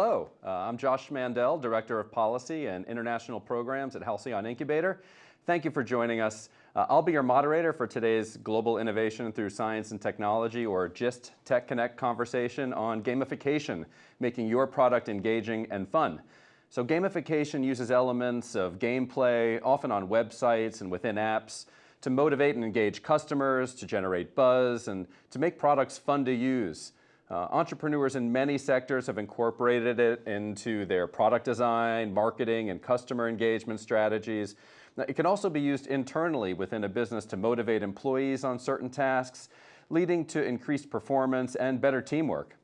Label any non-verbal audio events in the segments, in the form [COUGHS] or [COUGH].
Uh, I'm Josh Mandel, Director of Policy and International Programs at Halcyon Incubator. Thank you for joining us. Uh, I'll be your moderator for today's Global Innovation Through Science and Technology, or GIST Tech Connect conversation on gamification, making your product engaging and fun. So gamification uses elements of gameplay, often on websites and within apps, to motivate and engage customers, to generate buzz, and to make products fun to use. Uh, entrepreneurs in many sectors have incorporated it into their product design, marketing, and customer engagement strategies. Now, it can also be used internally within a business to motivate employees on certain tasks, leading to increased performance and better teamwork.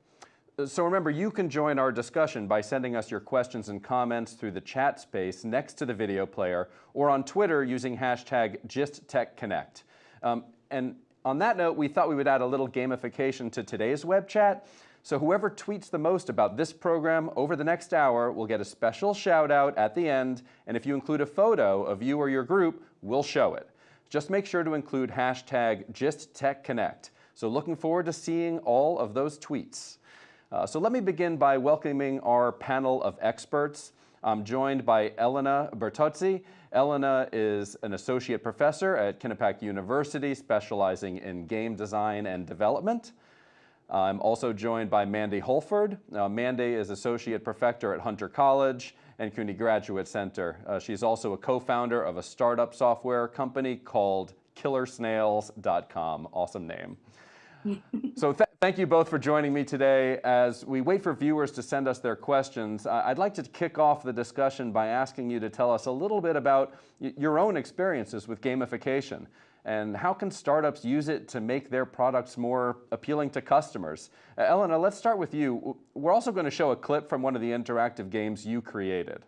So remember, you can join our discussion by sending us your questions and comments through the chat space next to the video player or on Twitter using hashtag GistTechConnect. Um, and on that note, we thought we would add a little gamification to today's web chat. So whoever tweets the most about this program over the next hour will get a special shout out at the end. And if you include a photo of you or your group, we'll show it. Just make sure to include hashtag GistTechConnect. So looking forward to seeing all of those tweets. Uh, so let me begin by welcoming our panel of experts. I'm joined by Elena Bertozzi. Elena is an associate professor at Quinnipiac University, specializing in game design and development. I'm also joined by Mandy Holford. Uh, Mandy is associate professor at Hunter College and CUNY Graduate Center. Uh, she's also a co-founder of a startup software company called KillerSnails.com. Awesome name. [LAUGHS] so thank you both for joining me today. As we wait for viewers to send us their questions, uh, I'd like to kick off the discussion by asking you to tell us a little bit about your own experiences with gamification and how can startups use it to make their products more appealing to customers? Uh, Elena, let's start with you. We're also going to show a clip from one of the interactive games you created.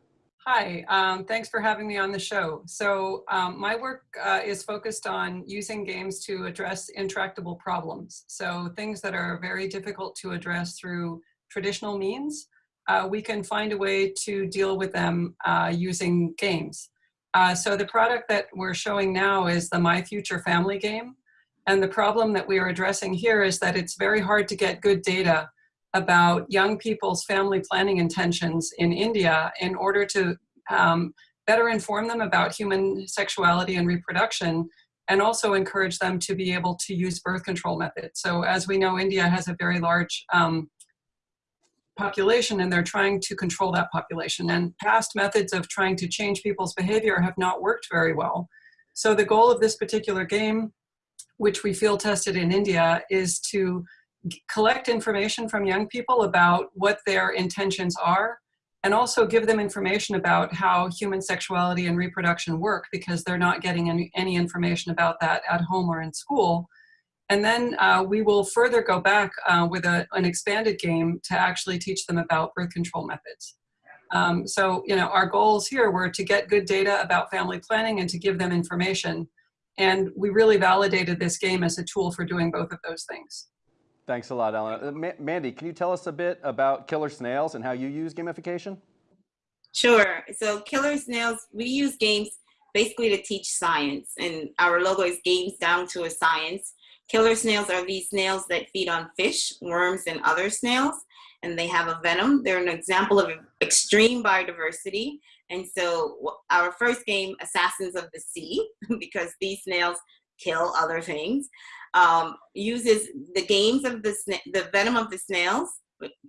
Hi, um, thanks for having me on the show. So um, my work uh, is focused on using games to address intractable problems. So things that are very difficult to address through traditional means, uh, we can find a way to deal with them uh, using games. Uh, so the product that we're showing now is the My Future Family game. And the problem that we are addressing here is that it's very hard to get good data about young people's family planning intentions in India in order to um, better inform them about human sexuality and reproduction and also encourage them to be able to use birth control methods. So as we know, India has a very large um, population and they're trying to control that population. And past methods of trying to change people's behavior have not worked very well. So the goal of this particular game, which we field tested in India, is to collect information from young people about what their intentions are and also give them information about how human sexuality and reproduction work because they're not getting any, any information about that at home or in school. And then uh, we will further go back uh, with a, an expanded game to actually teach them about birth control methods. Um, so, you know, our goals here were to get good data about family planning and to give them information. And we really validated this game as a tool for doing both of those things. Thanks a lot, Ellen. Uh, Mandy, can you tell us a bit about Killer Snails and how you use gamification? Sure. So Killer Snails, we use games basically to teach science. And our logo is games down to a science. Killer snails are these snails that feed on fish, worms, and other snails. And they have a venom. They're an example of extreme biodiversity. And so our first game, Assassins of the Sea, [LAUGHS] because these snails kill other things um, uses the games of the, the venom of the snails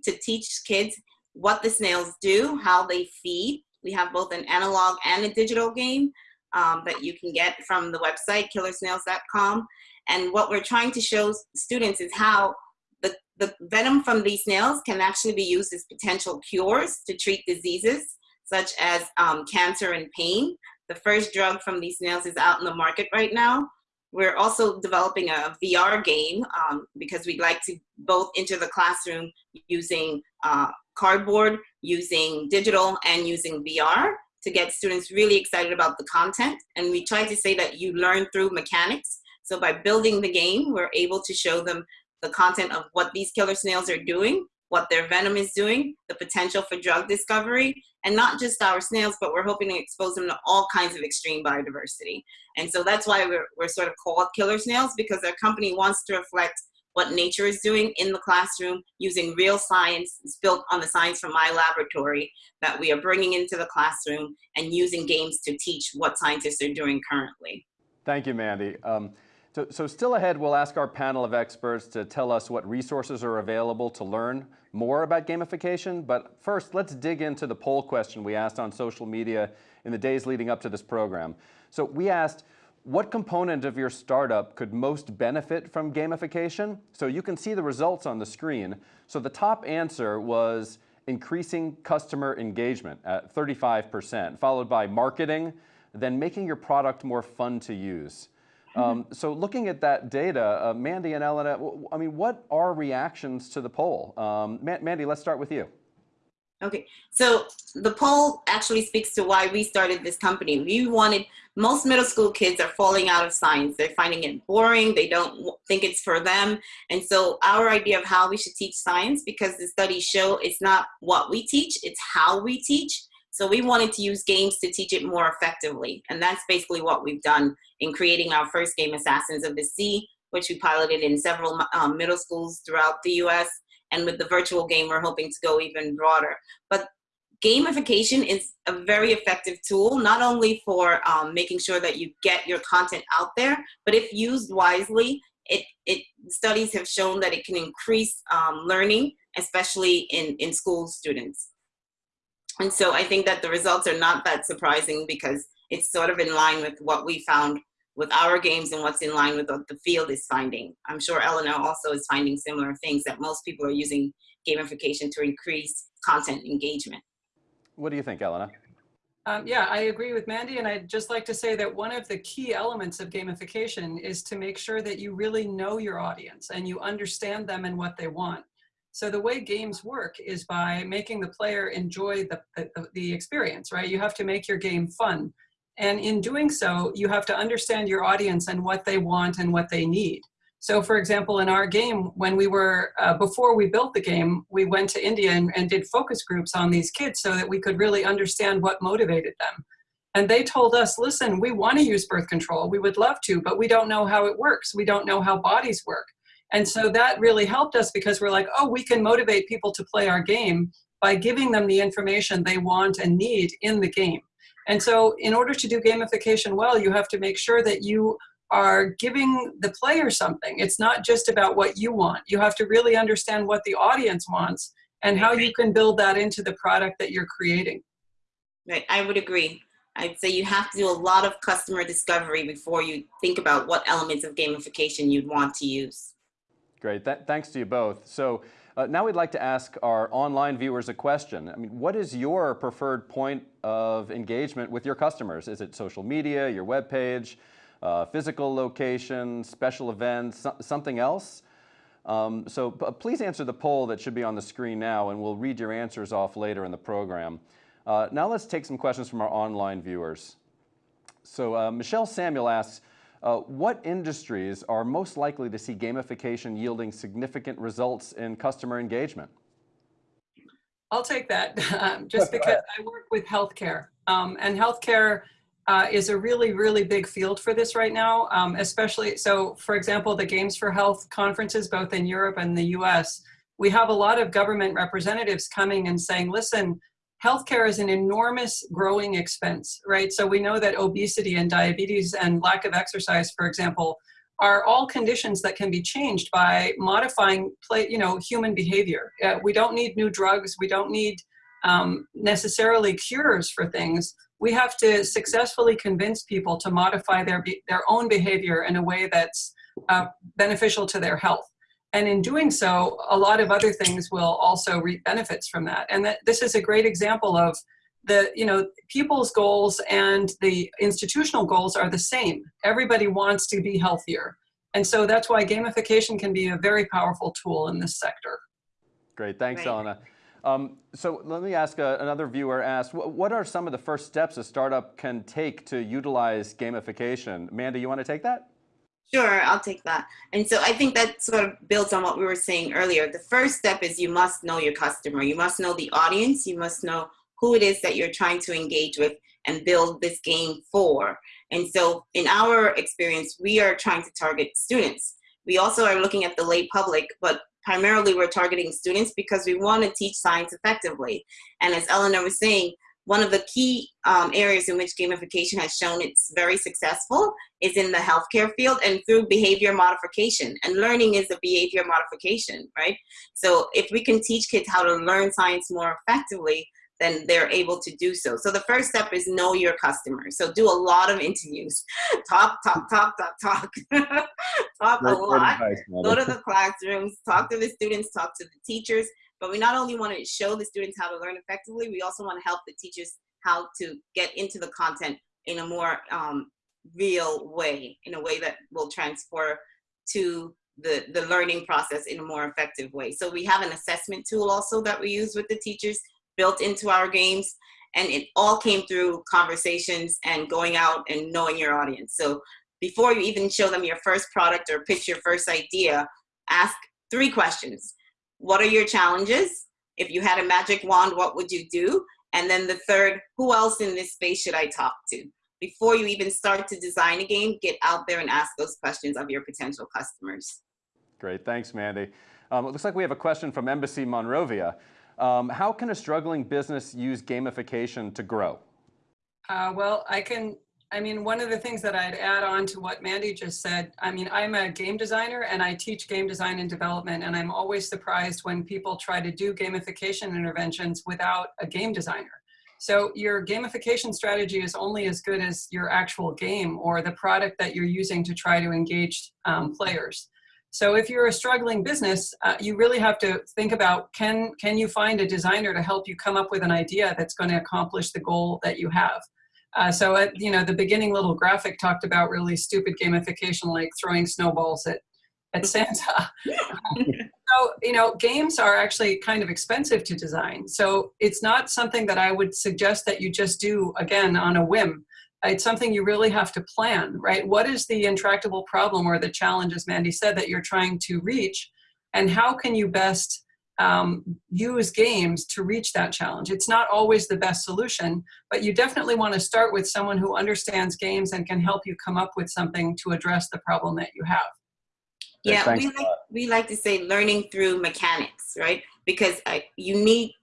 to teach kids what the snails do, how they feed. We have both an analog and a digital game um, that you can get from the website, killersnails.com. And what we're trying to show students is how the, the venom from these snails can actually be used as potential cures to treat diseases such as um, cancer and pain. The first drug from these snails is out in the market right now. We're also developing a VR game um, because we'd like to both enter the classroom using uh, cardboard, using digital, and using VR to get students really excited about the content. And we try to say that you learn through mechanics. So by building the game, we're able to show them the content of what these killer snails are doing what their venom is doing, the potential for drug discovery, and not just our snails, but we're hoping to expose them to all kinds of extreme biodiversity. And so that's why we're, we're sort of called killer snails because our company wants to reflect what nature is doing in the classroom using real science. It's built on the science from my laboratory that we are bringing into the classroom and using games to teach what scientists are doing currently. Thank you, Mandy. Um, so, so still ahead, we'll ask our panel of experts to tell us what resources are available to learn more about gamification. But first, let's dig into the poll question we asked on social media in the days leading up to this program. So we asked, what component of your startup could most benefit from gamification? So you can see the results on the screen. So the top answer was increasing customer engagement at 35%, followed by marketing, then making your product more fun to use. Um, so looking at that data, uh, Mandy and Elena, I mean, what are reactions to the poll? Um, Mandy, let's start with you. Okay, so the poll actually speaks to why we started this company. We wanted, most middle school kids are falling out of science. They're finding it boring. They don't think it's for them. And so our idea of how we should teach science, because the studies show it's not what we teach, it's how we teach. So we wanted to use games to teach it more effectively. And that's basically what we've done in creating our first game, Assassins of the Sea, which we piloted in several um, middle schools throughout the US. And with the virtual game, we're hoping to go even broader. But gamification is a very effective tool, not only for um, making sure that you get your content out there, but if used wisely, it, it studies have shown that it can increase um, learning, especially in, in school students. And so I think that the results are not that surprising because it's sort of in line with what we found with our games and what's in line with what the field is finding. I'm sure Eleanor also is finding similar things that most people are using gamification to increase content engagement. What do you think, Elena? Um, yeah, I agree with Mandy, and I'd just like to say that one of the key elements of gamification is to make sure that you really know your audience and you understand them and what they want. So the way games work is by making the player enjoy the, the, the experience, right? You have to make your game fun. And in doing so, you have to understand your audience and what they want and what they need. So for example, in our game, when we were, uh, before we built the game, we went to India and, and did focus groups on these kids so that we could really understand what motivated them. And they told us, listen, we want to use birth control. We would love to, but we don't know how it works. We don't know how bodies work. And so that really helped us because we're like, oh, we can motivate people to play our game by giving them the information they want and need in the game. And so in order to do gamification well, you have to make sure that you are giving the player something. It's not just about what you want. You have to really understand what the audience wants and how you can build that into the product that you're creating. Right, I would agree. I'd say you have to do a lot of customer discovery before you think about what elements of gamification you'd want to use. Great, Th thanks to you both. So uh, now we'd like to ask our online viewers a question. I mean, what is your preferred point of engagement with your customers? Is it social media, your web page, uh, physical location, special events, something else? Um, so please answer the poll that should be on the screen now and we'll read your answers off later in the program. Uh, now let's take some questions from our online viewers. So uh, Michelle Samuel asks, uh, what industries are most likely to see gamification yielding significant results in customer engagement? I'll take that [LAUGHS] um, just because I work with healthcare um, and healthcare uh, is a really, really big field for this right now, um, especially, so for example, the Games for Health conferences, both in Europe and the US, we have a lot of government representatives coming and saying, listen, healthcare is an enormous growing expense, right? So we know that obesity and diabetes and lack of exercise, for example, are all conditions that can be changed by modifying play, you know, human behavior. Uh, we don't need new drugs. We don't need um, necessarily cures for things. We have to successfully convince people to modify their, their own behavior in a way that's uh, beneficial to their health. And in doing so, a lot of other things will also reap benefits from that. And that this is a great example of the, you know, people's goals and the institutional goals are the same. Everybody wants to be healthier. And so that's why gamification can be a very powerful tool in this sector. Great, thanks, right. Elena. Um, so let me ask uh, another viewer asked, what are some of the first steps a startup can take to utilize gamification? Amanda, you want to take that? Sure, I'll take that. And so I think that sort of builds on what we were saying earlier. The first step is you must know your customer. You must know the audience. You must know who it is that you're trying to engage with and build this game for. And so in our experience, we are trying to target students. We also are looking at the lay public, but primarily we're targeting students because we want to teach science effectively. And as Eleanor was saying, one of the key um, areas in which gamification has shown it's very successful is in the healthcare field and through behavior modification. And learning is a behavior modification, right? So if we can teach kids how to learn science more effectively, then they're able to do so. So the first step is know your customer. So do a lot of interviews. [LAUGHS] talk, talk, talk, talk, talk. [LAUGHS] talk Great- a lot. advice, Go to the classrooms, talk to the students, talk to the teachers. But we not only want to show the students how to learn effectively, we also want to help the teachers how to get into the content in a more um, real way, in a way that will transfer to the, the learning process in a more effective way. So we have an assessment tool also that we use with the teachers built into our games. And it all came through conversations and going out and knowing your audience. So before you even show them your first product or pitch your first idea, ask three questions. What are your challenges? If you had a magic wand, what would you do? And then the third, who else in this space should I talk to? Before you even start to design a game, get out there and ask those questions of your potential customers. Great, thanks, Mandy. Um, it looks like we have a question from Embassy Monrovia. Um, how can a struggling business use gamification to grow? Uh, well, I can, I mean, one of the things that I'd add on to what Mandy just said, I mean, I'm a game designer and I teach game design and development, and I'm always surprised when people try to do gamification interventions without a game designer. So your gamification strategy is only as good as your actual game or the product that you're using to try to engage um, players. So if you're a struggling business, uh, you really have to think about can, can you find a designer to help you come up with an idea that's going to accomplish the goal that you have. Uh, so, at, you know, the beginning little graphic talked about really stupid gamification like throwing snowballs at, at mm-hmm. Santa. [LAUGHS] Um, so, you know, games are actually kind of expensive to design. So it's not something that I would suggest that you just do again on a whim. It's something you really have to plan, right? What is the intractable problem or the challenge, as Mandy said, that you're trying to reach? And how can you best um, use games to reach that challenge. It's not always the best solution, but you definitely want to start with someone who understands games and can help you come up with something to address the problem that you have. Okay, Yeah, thanks we like, we like to say learning through mechanics, right? Because I, you need,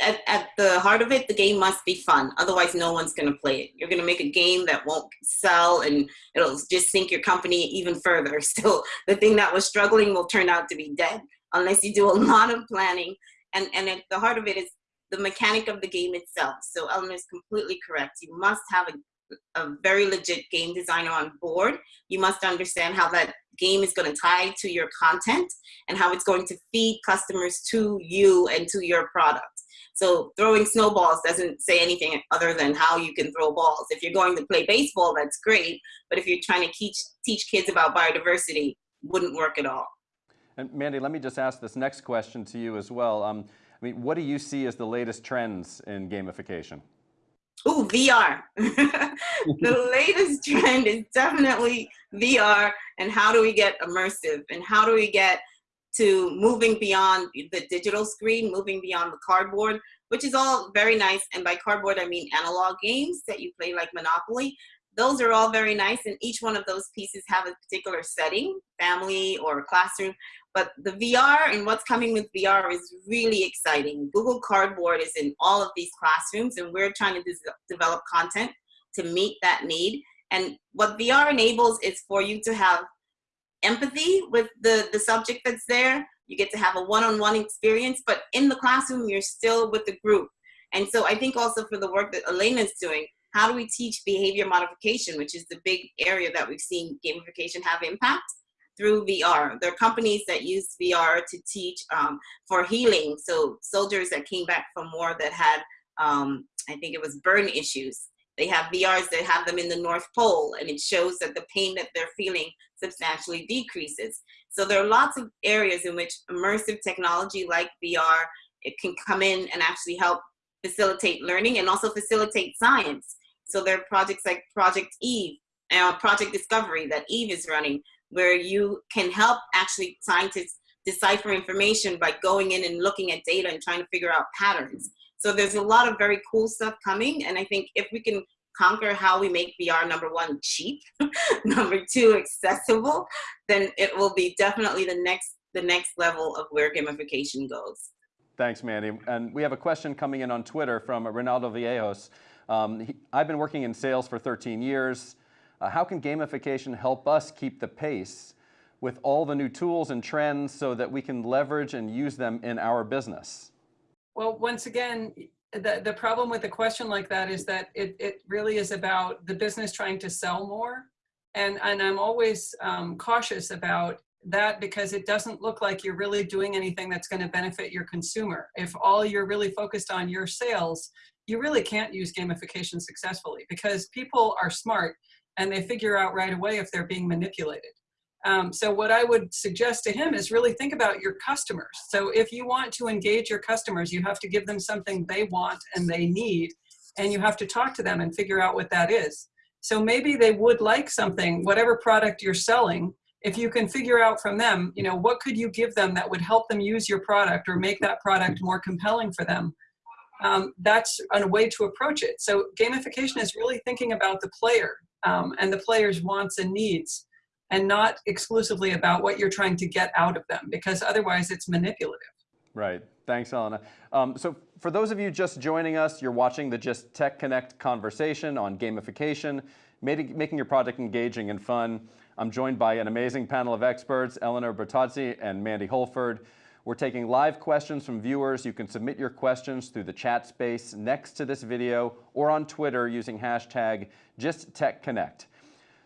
at, at the heart of it, the game must be fun. Otherwise, no one's going to play it. You're going to make a game that won't sell and it'll just sink your company even further. [LAUGHS] So the thing that was struggling will turn out to be dead unless you do a [LAUGHS] lot of planning. And, and at the heart of it is the mechanic of the game itself. So Eleanor is completely correct. You must have a, a very legit game designer on board. You must understand how that game is going to tie to your content and how it's going to feed customers to you and to your product. So throwing snowballs doesn't say anything other than how you can throw balls. If you're going to play baseball, that's great. But if you're trying to teach, teach kids about biodiversity, wouldn't work at all. And Mandy, let me just ask this next question to you as well. Um, I mean, what do you see as the latest trends in gamification? Ooh, VR. [LAUGHS] the latest trend is definitely VR and how do we get immersive and how do we get to moving beyond the digital screen, moving beyond the cardboard, which is all very nice. And by cardboard, I mean analog games that you play like Monopoly. Those are all very nice, and each one of those pieces have a particular setting, family or classroom. But the VR and what's coming with VR is really exciting. Google Cardboard is in all of these classrooms, and we're trying to develop content to meet that need. And what VR enables is for you to have empathy with the, the subject that's there. You get to have a one-on-one experience, but in the classroom, you're still with the group. And so I think also for the work that Elena is doing, how do we teach behavior modification, which is the big area that we've seen gamification have impact through VR. There are companies that use VR to teach um, for healing. So soldiers that came back from war that had, um, I think it was burn issues, they have VRs that have them in the North Pole, and it shows that the pain that they're feeling substantially decreases. So there are lots of areas in which immersive technology like VR, it can come in and actually help facilitate learning and also facilitate science. So there are projects like Project Eve, uh, Project Discovery that Eve is running, where you can help actually scientists decipher information by going in and looking at data and trying to figure out patterns. So there's a lot of very cool stuff coming, and I think if we can conquer how we make VR number one cheap, [LAUGHS] number two accessible, then it will be definitely the next the next level of where gamification goes. Thanks, Mandy. And we have a question coming in on Twitter from Ronaldo Villejos. Um, he, I've been working in sales for 13 years. Uh, how can gamification help us keep the pace with all the new tools and trends so that we can leverage and use them in our business? Well, once again, the, the problem with a question like that is that it, it really is about the business trying to sell more. And, and I'm always um, cautious about that because it doesn't look like you're really doing anything that's going to benefit your consumer. If all you're really focused on your sales, you really can't use gamification successfully because people are smart and they figure out right away if they're being manipulated. Um, so what I would suggest to him is really think about your customers. So if you want to engage your customers, you have to give them something they want and they need, and you have to talk to them and figure out what that is. So maybe they would like something, whatever product you're selling, if you can figure out from them, you know, what could you give them that would help them use your product or make that product more compelling for them, um, that's a way to approach it. So gamification is really thinking about the player um, and the player's wants and needs and not exclusively about what you're trying to get out of them because otherwise it's manipulative. Right. Thanks, Elena. Um, so for those of you just joining us, you're watching the GIST Tech Connect conversation on gamification, making your project engaging and fun. I'm joined by an amazing panel of experts, Eleanor Bertozzi and Mandy Holford. We're taking live questions from viewers. You can submit your questions through the chat space next to this video or on Twitter using hashtag GistTechConnect.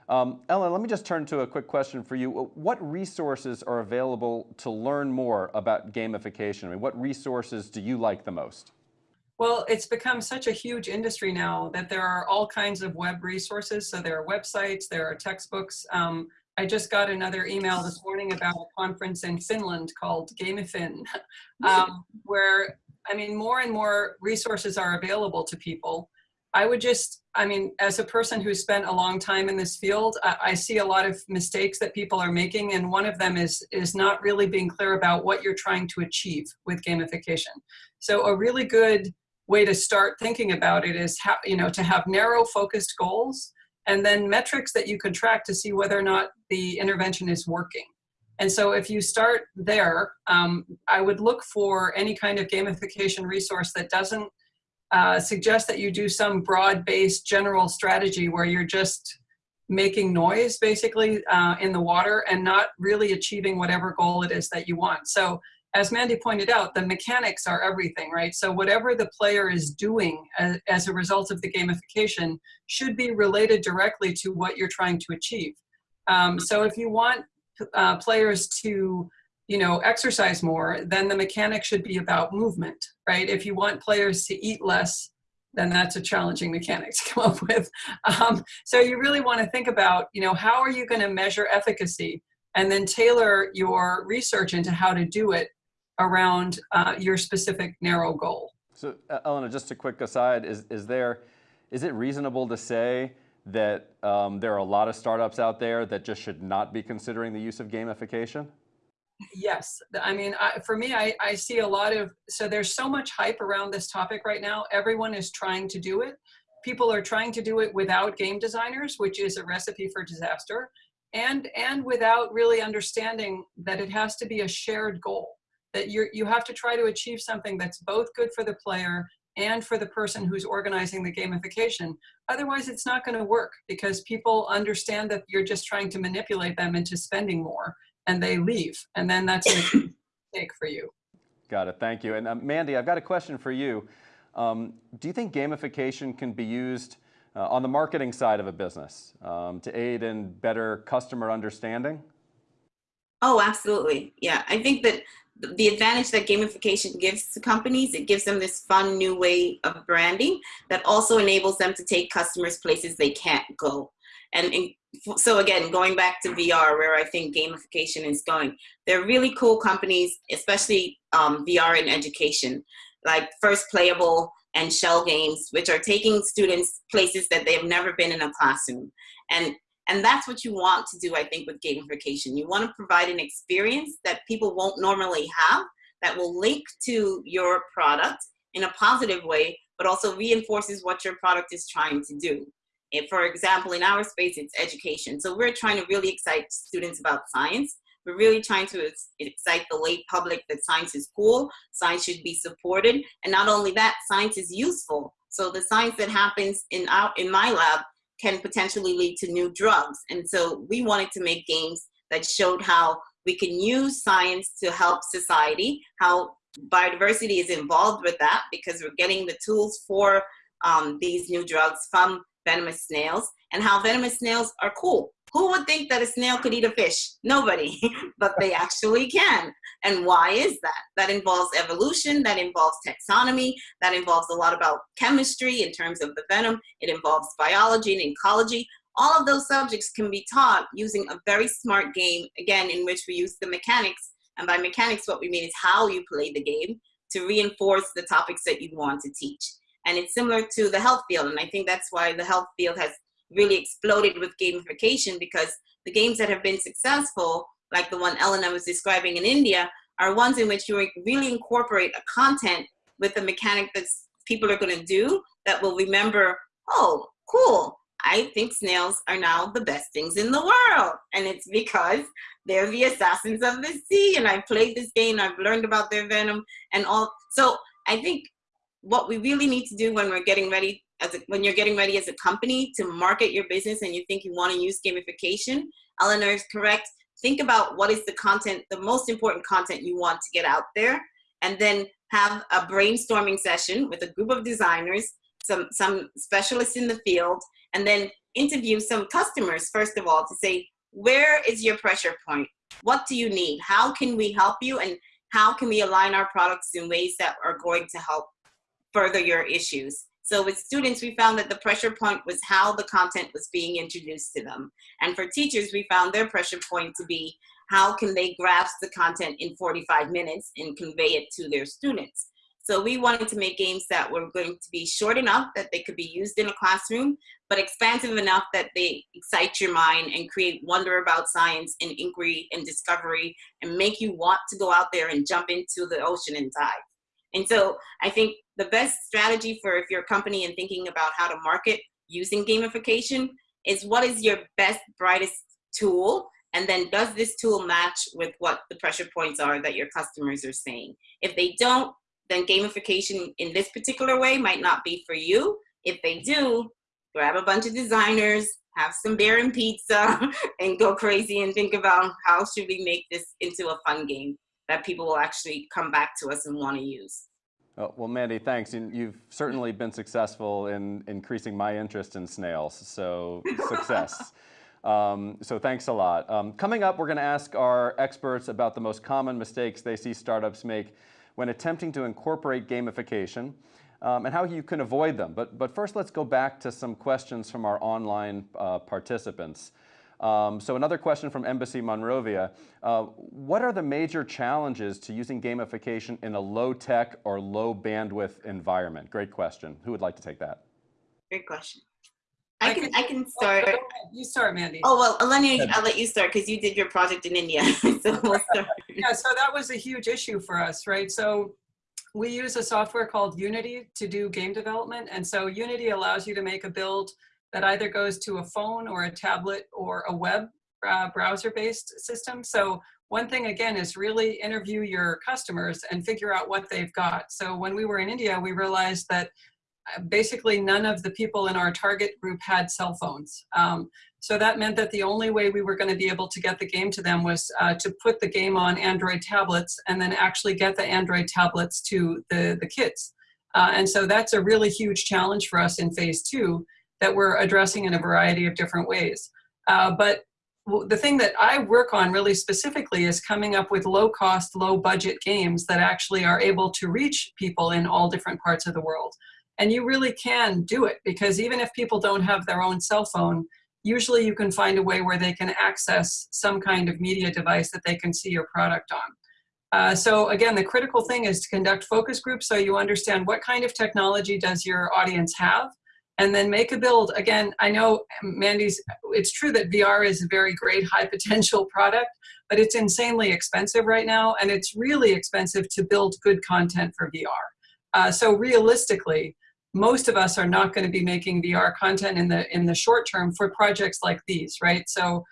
Um, Ellen, let me just turn to a quick question for you. What resources are available to learn more about gamification? I mean, what resources do you like the most? Well, it's become such a huge industry now that there are all kinds of web resources. So there are websites, there are textbooks. Um, I just got another email this morning about a conference in Finland called Gamifin, [LAUGHS] um, where, I mean, more and more resources are available to people. I would just, I mean, as a person who spent a long time in this field, I, I, see a lot of mistakes that people are making, and one of them is is not really being clear about what you're trying to achieve with gamification. So a really good way to start thinking about it is how, you know, to have narrow focused goals and then metrics that you can track to see whether or not the intervention is working. And so if you start there, um, I would look for any kind of gamification resource that doesn't uh, suggest that you do some broad-based general strategy where you're just making noise basically uh, in the water and not really achieving whatever goal it is that you want. So as Mandy pointed out, the mechanics are everything, right? So whatever the player is doing as, as, a result of the gamification should be related directly to what you're trying to achieve. Um, so if you want uh, players to, you know, exercise more, then the mechanic should be about movement, right? If you want players to eat less, then that's a challenging mechanic to [LAUGHS] come up with. Um, so you really want to think about, you know, how are you going to measure efficacy? and then tailor your research into how to do it around uh, your specific narrow goal. So uh, Elena, just a quick aside, is, is there, is it reasonable to say that um, there are a lot of startups out there that just should not be considering the use of gamification? Yes, I mean, I, for me, I, I see a lot of, so there's so much hype around this topic right now. Everyone is trying to do it. People are trying to do it without game designers, which is a recipe for disaster, and, and without really understanding that it has to be a shared goal that you you have to try to achieve something that's both good for the player and for the person who's organizing the gamification. Otherwise, it's not going to work because people understand that you're just trying to manipulate them into spending more and they leave. And then that's a [COUGHS] mistake for you. Got it. Thank you. And uh, Mandy, I've got a question for you. Um, do you think gamification can be used uh, on the marketing side of a business um, to aid in better customer understanding? Oh, absolutely. Yeah, I think that the advantage that gamification gives to companies, it gives them this fun new way of branding that also enables them to take customers places they can't go. And, and so again, going back to VR, where I think gamification is going, there are really cool companies, especially um, VR in education, like First Playable and Shell Games, which are taking students places that they've never been in a classroom. And and that's what you want to do, I think, with gamification. You want to provide an experience that people won't normally have that will link to your product in a positive way, but also reinforces what your product is trying to do. If, for example, in our space, it's education. So we're trying to really excite students about science. We're really trying to excite the lay public that science is cool, science should be supported, and not only that, science is useful. So the science that happens in our in my lab can potentially lead to new drugs. And so we wanted to make games that showed how we can use science to help society, how biodiversity is involved with that because we're getting the tools for um, these new drugs from venomous snails and how venomous snails are cool. Who would think that a snail could eat a fish? Nobody, [LAUGHS] but they actually can. And why is that? That involves evolution, that involves taxonomy, that involves a lot about chemistry in terms of the venom, it involves biology and ecology. All of those subjects can be taught using a very smart game, again, in which we use the mechanics. And by mechanics, what we mean is how you play the game to reinforce the topics that you want to teach. And it's similar to the health field. And I think that's why the health field has really exploded with gamification because the games that have been successful, like the one Elena was describing in India, are ones in which you really incorporate a content with the mechanic that people are going to do that will remember, oh, cool. I think snails are now the best things in the world. And it's because they're the assassins of the sea. And I played this game, I've learned about their venom and all. So I think what we really need to do when we're getting ready as a, when you're getting ready as a company to market your business and you think you want to use gamification, Eleanor is correct. Think about what is the content, the most important content you want to get out there, and then have a brainstorming session with a group of designers, some, some specialists in the field, and then interview some customers, first of all, to say, where is your pressure point? What do you need? How can we help you? And how can we align our products in ways that are going to help further your issues? So with students, we found that the pressure point was how the content was being introduced to them. And for teachers, we found their pressure point to be how can they grasp the content in 45 minutes and convey it to their students. So we wanted to make games that were going to be short enough that they could be used in a classroom, but expansive enough that they excite your mind and create wonder about science and inquiry and discovery and make you want to go out there and jump into the ocean and dive. And so I think the best strategy for if you're a company and thinking about how to market using gamification is what is your best, brightest tool? And then does this tool match with what the pressure points are that your customers are saying? If they don't, then gamification in this particular way might not be for you. If they do, grab a bunch of designers, have some beer and pizza, [LAUGHS] and go crazy and think about how should we make this into a fun game that people will actually come back to us and want to use. Oh, well, Mandy, thanks. You've certainly been successful in increasing my interest in snails, so [LAUGHS] success. Um, so thanks a lot. Um, coming up, we're going to ask our experts about the most common mistakes they see startups make when attempting to incorporate gamification um, and how you can avoid them. But, but first, let's go back to some questions from our online uh, participants. Um, so another question from Embassy Monrovia. Uh, what are the major challenges to using gamification in a low tech or low bandwidth environment? Great question. Who would like to take that? Great question. I, I can, I can start. Oh, you start, Mandy. Oh, well, Eleni, I'll let you start because you did your project in India. [LAUGHS] so we'll yeah, so that was a huge issue for us, right? So we use a software called Unity to do game development. And so Unity allows you to make a build that either goes to a phone or a tablet or a web uh, browser-based system. So one thing again is really interview your customers and figure out what they've got. So when we were in India, we realized that uh, basically none of the people in our target group had cell phones. Um, so that meant that the only way we were going to be able to get the game to them was uh, to put the game on Android tablets and then actually get the Android tablets to the, the kids. Uh, and so that's a really huge challenge for us in phase two that we're addressing in a variety of different ways. Uh, but the thing that I work on really specifically is coming up with low cost, low budget games that actually are able to reach people in all different parts of the world. And you really can do it because even if people don't have their own cell phone, usually you can find a way where they can access some kind of media device that they can see your product on. Uh, so again, the critical thing is to conduct focus groups so you understand what kind of technology does your audience have and then make a build. Again, I know Mandy's, it's true that VR is a very great high potential [LAUGHS] product, but it's insanely expensive right now, and it's really expensive to build good content for VR. Uh, so realistically, most of us are not going to be making VR content in the in the short term for projects like these, right? So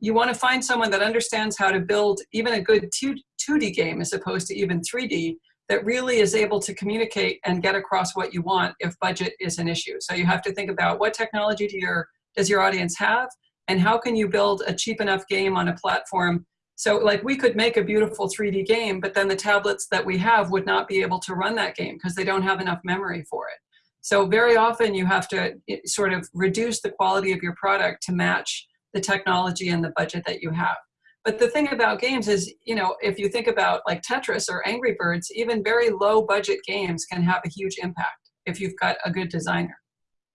you want to find someone that understands how to build even a good 2, 2D game as opposed to even 3D that really is able to communicate and get across what you want if budget is an issue. So you have to think about what technology do your, does your audience have and how can you build a cheap enough game on a platform so like we could make a beautiful 3D game, but then the tablets that we have would not be able to run that game because they don't have enough memory for it. So very often you have to eh, sort of reduce the quality of your product to match the technology and the budget that you have. But the thing about games is, you know, if you think about like Tetris or Angry Birds, even very low budget games can have a huge impact if you've got a good designer.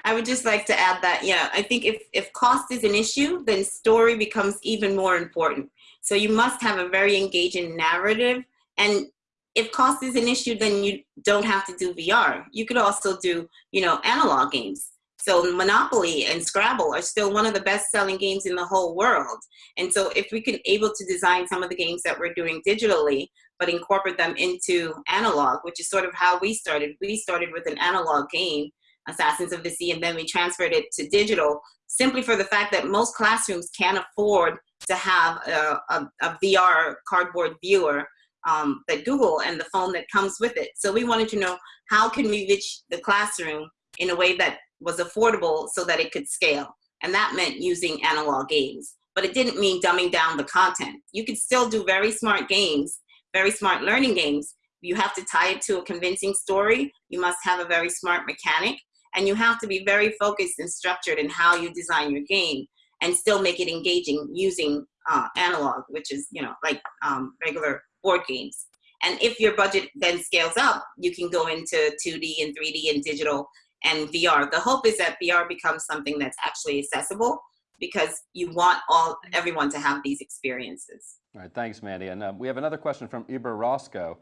I would just like to add that, yeah, I think if, if cost is an issue, then story becomes even more important. So you must have a very engaging narrative. And if cost is an issue, then you don't have to do VR. You could also do, you know, analog games. So Monopoly and Scrabble are still one of the best selling games in the whole world. And so if we can able to design some of the games that we're doing digitally, but incorporate them into analog, which is sort of how we started. We started with an analog game, Assassins of the Sea, and then we transferred it to digital simply for the fact that most classrooms can't afford to have a, a, a VR cardboard viewer um, that Google and the phone that comes with it. So we wanted to know how can we reach the classroom in a way that was affordable so that it could scale. And that meant using analog games. But it didn't mean dumbing down the content. You could still do very smart games, very smart learning games. You have to tie it to a convincing story. You must have a very smart mechanic. And you have to be very focused and structured in how you design your game and still make it engaging using uh, analog, which is, you know, like um, regular board games. And if your budget then scales up, you can go into 2D and 3D and digital and VR. The hope is that VR becomes something that's actually accessible because you want all everyone to have these experiences. All right, thanks, Mandy. And uh, we have another question from Iber Roscoe.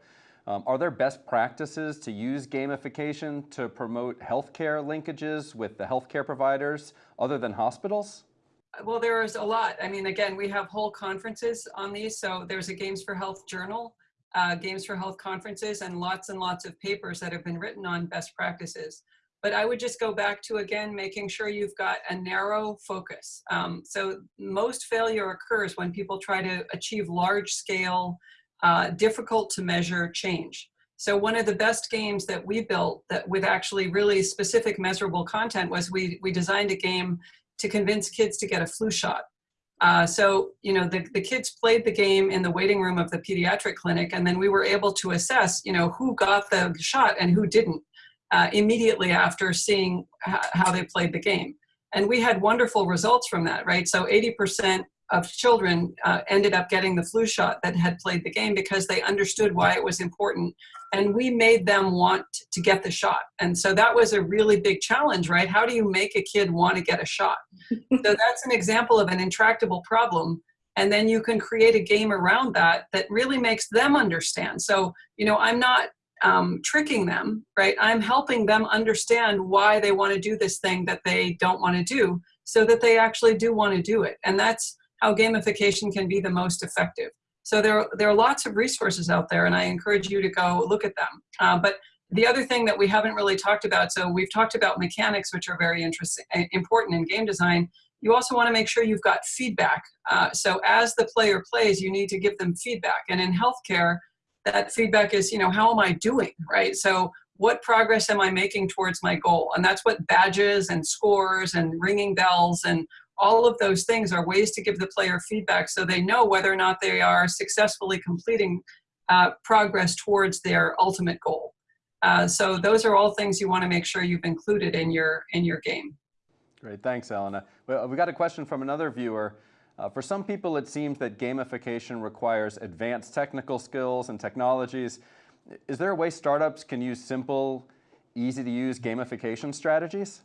Um, are there best practices to use gamification to promote healthcare linkages with the healthcare providers other than hospitals? Well, there's a lot. I mean, again, we have whole conferences on these. So there's a Games for Health journal, uh, Games for Health conferences, and lots and lots of papers that have been written on best practices. But I would just go back to, again, making sure you've got a narrow focus. Um, so most failure occurs when people try to achieve large scale, uh, difficult to measure change. So one of the best games that we built that with actually really specific measurable content was we, we designed a game to convince kids to get a flu shot. Uh, so, you know, the, the kids played the game in the waiting room of the pediatric clinic, and then we were able to assess, you know, who got the shot and who didn't uh, immediately after seeing how they played the game. And we had wonderful results from that, right? So 80% of children uh, ended up getting the flu shot that had played the game because they understood why it was important. And we made them want to get the shot. And so that was a really big challenge, right? How do you make a kid want to get a shot? [LAUGHS] so that's an example of an intractable problem. And then you can create a game around that that really makes them understand. So, you know, I'm not um, tricking them, right? I'm helping them understand why they want to do this thing that they don't want to do so that they actually do want to do it. And that's how gamification can be the most effective. So there, there are lots of resources out there and I encourage you to go look at them. Uh, but the other thing that we haven't really talked about, so we've talked about mechanics, which are very interesting, important in game design. You also want to make sure you've got feedback. Uh, so as the player plays, you need to give them feedback. And in healthcare, that feedback is, you know, how am I doing, right? So what progress am I making towards my goal? And that's what badges and scores and ringing bells and all of those things are ways to give the player feedback so they know whether or not they are successfully completing uh, progress towards their ultimate goal. Uh, so those are all things you want to make sure you've included in your in your game. Great, thanks, Elena. We got a question from another viewer. Uh, for some people, it seems that gamification requires advanced technical skills and technologies. Is there a way startups can use simple, easy to use gamification strategies?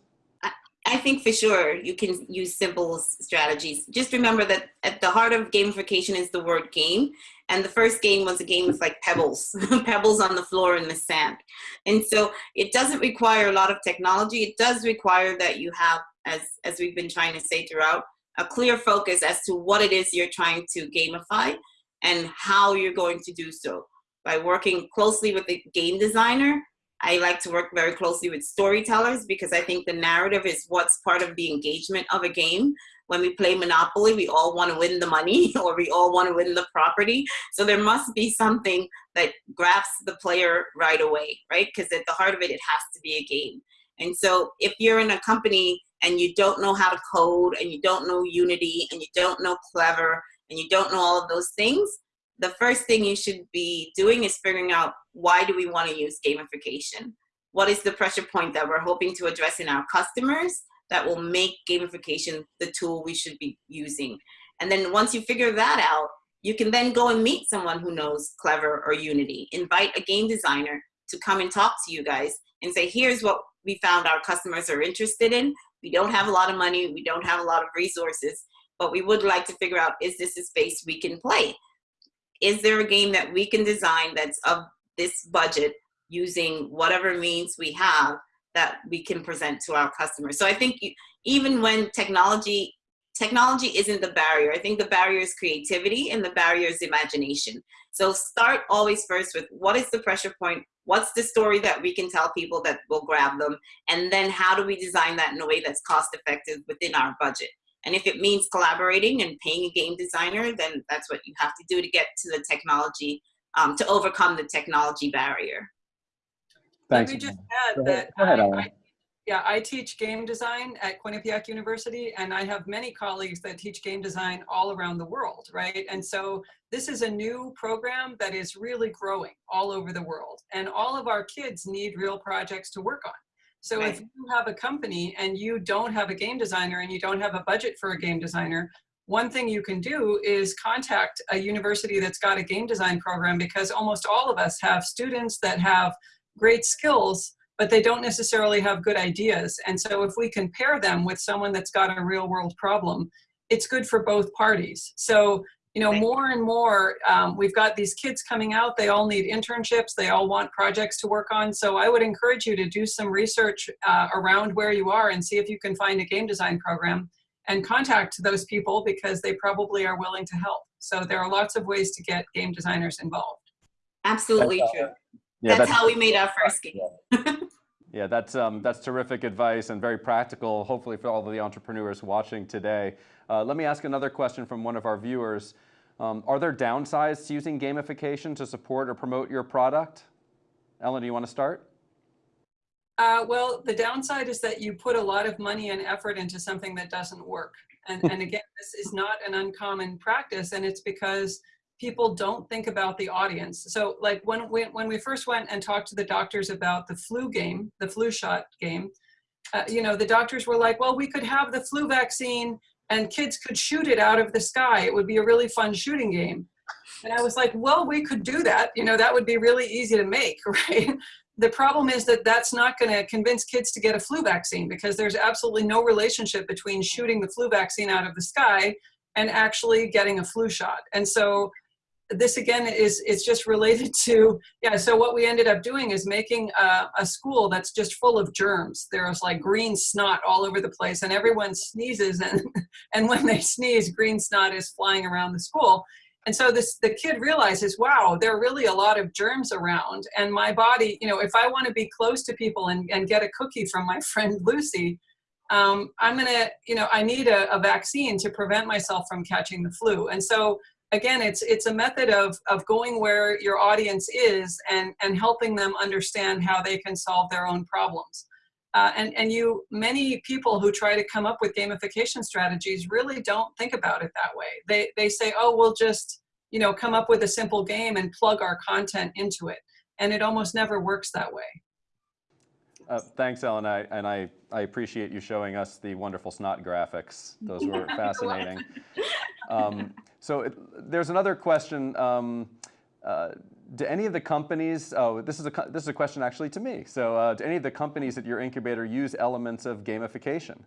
I think for sure you can use simple strategies. Just remember that at the heart of gamification is the word game. And the first game was a game with like pebbles, [LAUGHS] pebbles on the floor in the sand. And so it doesn't require a lot of technology. It does require that you have, as, as we've been trying to say throughout, a clear focus as to what it is you're trying to gamify and how you're going to do so by working closely with the game designer I like to work very closely with storytellers because I think the narrative is what's part of the engagement of a game. When we play Monopoly, we all want to win the money [LAUGHS] or we all want to win the property. So there must be something that grabs the player right away, right? Because at the heart of it, it has to be a game. And so if you're in a company and you don't know how to code and you don't know Unity and you don't know Clever and you don't know all of those things, the first thing you should be doing is figuring out why do we want to use gamification? What is the pressure point that we're hoping to address in our customers that will make gamification the tool we should be using? And then once you figure that out, you can then go and meet someone who knows Clever or Unity. Invite a game designer to come and talk to you guys and say, here's what we found our customers are interested in. We don't have a lot of money, we don't have a lot of resources, but we would like to figure out, is this a space we can play? Is there a game that we can design that's of this budget using whatever means we have that we can present to our customers? So I think even when technology technology isn't the barrier. I think the barrier is creativity and the barrier is imagination. So start always first with what is the pressure point? What's the story that we can tell people that will grab them? And then how do we design that in a way that's cost effective within our budget? And if it means collaborating and paying a game designer, then that's what you have to do to get to the technology, um, to overcome the technology barrier. Thanks. Let me just add Go that Go ahead I- I- yeah, I teach game design at Quinnipiac University, and I have many colleagues that teach game design all around the world, right? And so this is a new program that is really growing all over the world, and all of our kids need real projects to work on. So if you have a company and you don't have a game designer and you don't have a budget for a game designer, one thing you can do is contact a university that's got a game design program because almost all of us have students that have great skills but they don't necessarily have good ideas. And so if we can pair them with someone that's got a real world problem, it's good for both parties. So, you know, more and more, um, we've got these kids coming out, they all need internships, they all want projects to work on. So I would encourage you to do some research uh, around where you are and see if you can find a game design program and contact those people because they probably are willing to help. So there are lots of ways to get game designers involved. Absolutely That's, true. Yeah, that's, how we made our first game. Yeah, that's, um, that's terrific advice and very practical, hopefully for all of the entrepreneurs watching today. Uh, let me ask another question from one of our viewers. Um, are there downsides to using gamification to support or promote your product? Ellen, do you want to start? Uh, well, the downside is that you put a lot of money and effort into something that doesn't work. And, and again, this is not an uncommon practice, and it's because people don't think about the audience. So like when we, when we first went and talked to the doctors about the flu game, the flu shot game, uh, you know, the doctors were like, well, we could have the flu vaccine and kids could shoot it out of the sky. It would be a really fun shooting game. And I was like, well, we could do that. You know, that would be really easy to make, [LAUGHS] right? The problem is that that's not going to convince kids to get a flu vaccine because there's absolutely no relationship between shooting the flu vaccine out of the sky and actually getting a flu shot. And so this again is it's just related to yeah so what we ended up doing is making a, a, school that's just full of germs. There's like green snot all over the place and everyone sneezes and [LAUGHS] and when they sneeze green snot is flying around the school. And so this the kid realizes wow there are really a lot of germs around and my body you know if i want to be close to people and, and get a cookie from my [LAUGHS] friend lucy um, i'm gonna you know i need a, a vaccine to prevent myself from catching the flu. And so again, it's it's a method of of going where your audience is and and helping them understand how they can solve their own problems. Uh, and and you many people who try to come up with gamification strategies really don't think about it that way. They they say, oh, we'll just you know come up with a simple game and plug our content into it, and it almost never works that way. Uh, thanks, Ellen, I, and I, I appreciate you showing us the wonderful snot graphics. Those were [LAUGHS] fascinating. Um, so it, there's another question. Um, uh, do any of the companies, oh, this is, a, this is a question actually to me. So uh, do any of the companies at your incubator use elements of gamification?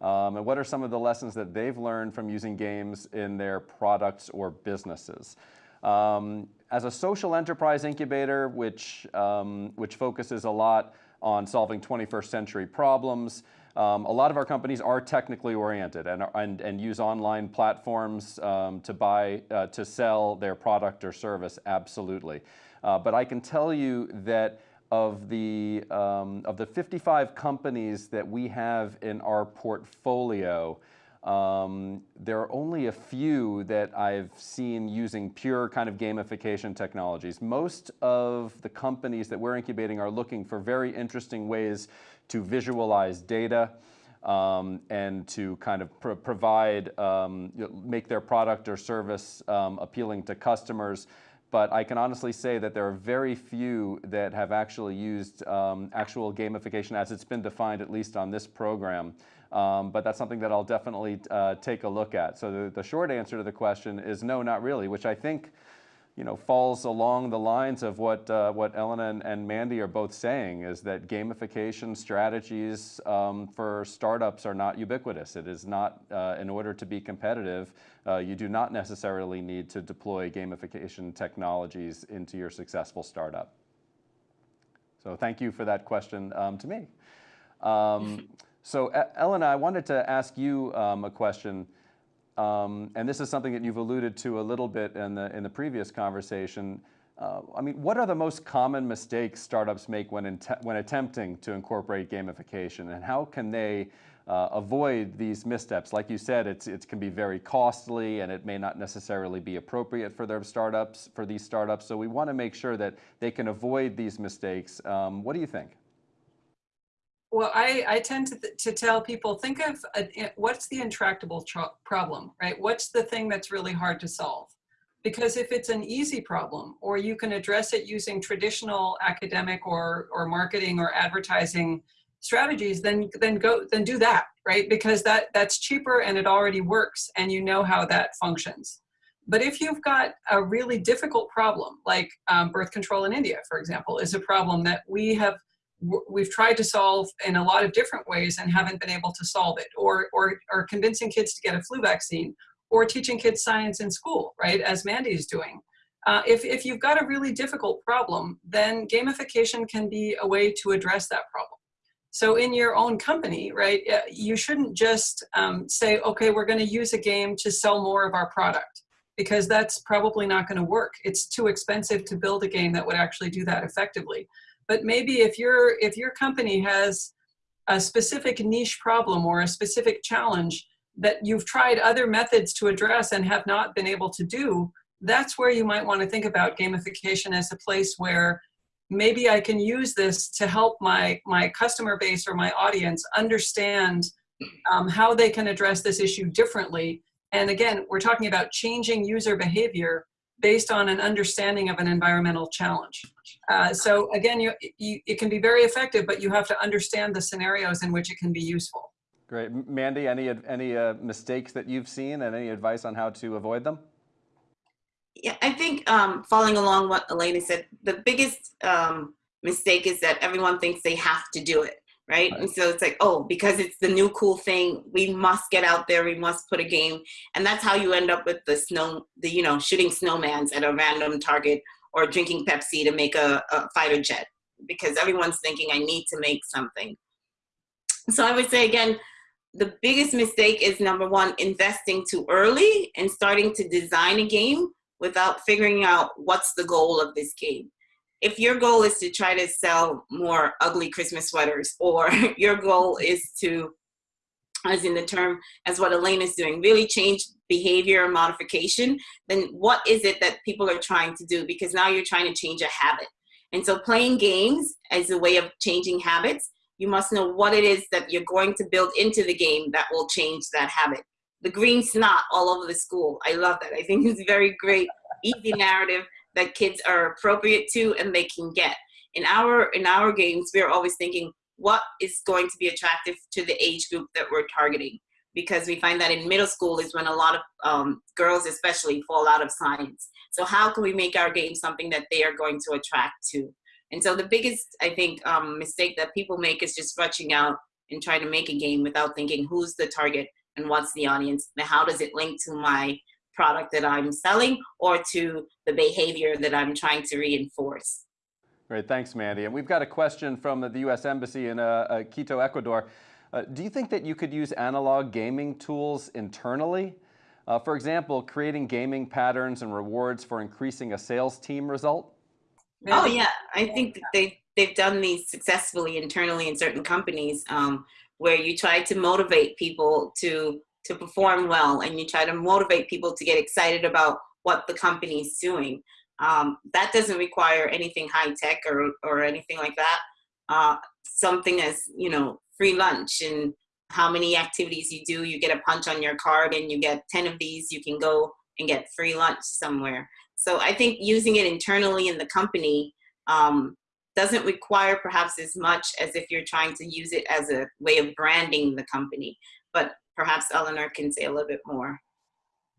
Um, and what are some of the lessons that they've learned from using games in their products or businesses? Um, as a social enterprise incubator, which, um, which focuses a lot on solving 21st century problems. Um, a lot of our companies are technically oriented and, and, and use online platforms um, to buy, uh, to sell their product or service, absolutely. Uh, but I can tell you that of the, um, of the 55 companies that we have in our portfolio, um, there are only a few that I've seen using pure kind of gamification technologies. Most of the companies that we're incubating are looking for very interesting ways to visualize data um, and to kind of pro provide, um, make their product or service um, appealing to customers. But I can honestly say that there are very few that have actually used um, actual gamification as it's been defined, at least on this program. Um, but that's something that I'll definitely uh, take a look at. So the, the, short answer to the question is no, not really, which I think you know, falls along the lines of what, uh, what Elena and, and, Mandy are both saying, is that gamification strategies um, for startups are not ubiquitous. It is not, uh, in order to be competitive, uh, you do not necessarily need to deploy gamification technologies into your successful startup. So thank you for that question um, to me. Um, [LAUGHS] so Elena, I wanted to ask you um, a question, um, and this is something that you've alluded to a little bit in the, in the previous conversation. Uh, I mean, what are the most common mistakes startups make when, when attempting to incorporate gamification, and how can they uh, avoid these missteps? Like you said, it's, it can be very costly, and it may not necessarily be appropriate for their startups, for these startups. So we want to make sure that they can avoid these mistakes. Um, what do you think? Well, I, I tend to, to tell people, think of a, what's the intractable problem, right? What's the thing that's really hard to solve? Because if it's an easy problem, or you can address it using traditional academic or, or marketing or advertising strategies, then, then, go, then do that, right? Because that, that's cheaper and it already works and you know how that functions. But if you've got a really difficult problem, like um, birth control in India, for example, is a problem that we have we've tried to solve in a lot of different ways and haven't been able to solve it or, or, or convincing kids to get a flu vaccine or teaching kids science in school, right, as Mandy is doing. Uh, if, if you've got a really difficult problem, then gamification can be a way to address that problem. So in your own company, right, uh, you shouldn't just um, say, okay, we're gonna use a game to sell more of our product because that's probably not gonna work. It's too expensive to build a game that would actually do that effectively. But maybe if your if your company has a specific niche problem or a specific challenge that you've tried other methods to address and have not been able to do, that's where you might want to think about gamification as a place where maybe I can use this to help my, my customer base or my audience understand um, how they can address this issue differently. And again, we're talking about changing user behavior based on an understanding of an environmental challenge. Uh, so again, you, you, it can be very effective, but you have to understand the scenarios in which it can be useful. Great. Mandy, any, any uh, mistakes that you've seen and any advice on how to avoid them? Yeah, I think um, following along what Elena said, the biggest um, mistake is that everyone thinks they have to do it right? And so it's like, oh, because it's the new cool thing, we must get out there, we must put a game. And that's how you end up with the snow, the, you know, shooting snowmans at a random target or drinking Pepsi to make a, a fighter jet because everyone's thinking I need to make something. So I would say again, the biggest mistake is number one, investing too early and starting to design a game without figuring out what's the goal of this game if your goal is to try to sell more ugly Christmas sweaters, or [LAUGHS] your goal is to, as in the term, as what Elaine is doing, really change behavior modification, then what is it that people are trying to do? Because now you're trying to change a habit. And so playing games as a way of changing habits, you must know what it is that you're going to build into the game that will change that habit. The green snot all over the school. I love that. I think it's very great, easy narrative that kids are appropriate to and they can get. In our, in our games, we're always thinking, what is going to be attractive to the age group that we're targeting? Because we find that in middle school is when a lot of um, girls especially fall out of science. So how can we make our game something that they are going to attract to? And so the biggest, I think, um, mistake that people make is just rushing out and trying to make a game without thinking who's the target and what's the audience and how does it link to my product that I'm selling or to the behavior that I'm trying to reinforce. Great, thanks, Mandy. And we've got a question from the U.S. Embassy in uh, uh, Quito, Ecuador. Uh, do you think that you could use analog gaming tools internally? Uh, for example, creating gaming patterns and rewards for increasing a sales team result? Oh yeah, I think they they've done these successfully internally in certain companies um, where you try to motivate people to to perform well and you try to motivate people to get excited about what the company is doing. Um, that doesn't require anything high tech or, or anything like that. Uh, something as, you know, free lunch and how many activities you do, you get a punch on your card and you get 10 of these, you can go and get free lunch somewhere. So I think using it internally in the company um, doesn't require perhaps as much as if you're trying to use it as a way of branding the company. But perhaps Elena can say a little bit more.